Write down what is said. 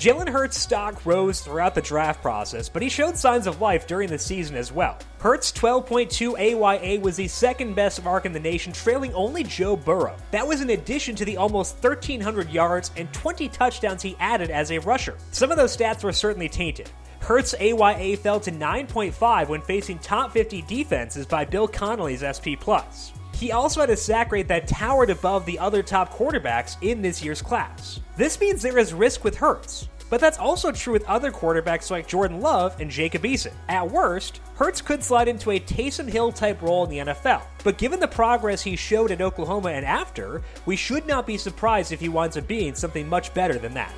Jalen Hurts' stock rose throughout the draft process, but he showed signs of life during the season as well. Hurts' 12.2 AYA was the second best mark in the nation, trailing only Joe Burrow. That was in addition to the almost 1,300 yards and 20 touchdowns he added as a rusher. Some of those stats were certainly tainted. Hurts' AYA fell to 9.5 when facing top 50 defenses by Bill Connelly's SP+. He also had a sack rate that towered above the other top quarterbacks in this year's class. This means there is risk with Hurts, but that's also true with other quarterbacks like Jordan Love and Jacob Eason. At worst, Hurts could slide into a Taysom Hill type role in the NFL, but given the progress he showed at Oklahoma and after, we should not be surprised if he winds up being something much better than that.